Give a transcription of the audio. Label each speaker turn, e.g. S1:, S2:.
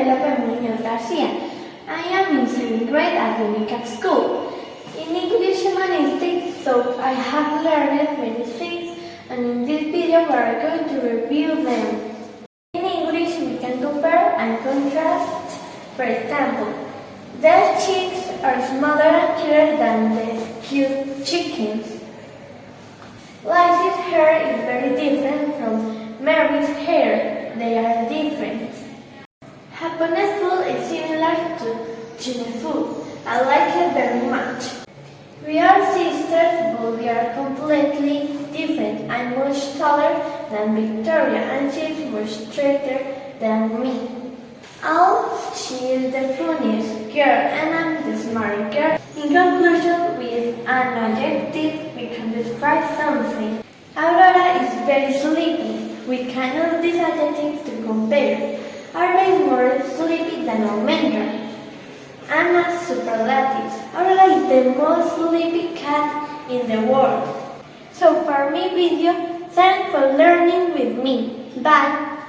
S1: Penelope Munoz Garcia. I am in seventh grade at the UNICAP school. In English Humanistics, so I have learned many things, and in this video we are going to review them. In English, we can compare and contrast. For example, the chicks are smaller and cuter than the cute chickens. Liza's hair is very different from Mary's hair. They are different. Japanese food is similar to Food. I like it very much. We are sisters, but we are completely different. I'm much taller than Victoria, and she's much straighter than me. Oh, she is the funniest girl, and I'm the smart girl. In conclusion, with an adjective, we can describe something. Aurora is very sleepy. We can use adjectives to compare. Are they more sleepy than Almendra? Anna's I'm like the most sleepy cat in the world. So for me video, thanks for learning with me. Bye.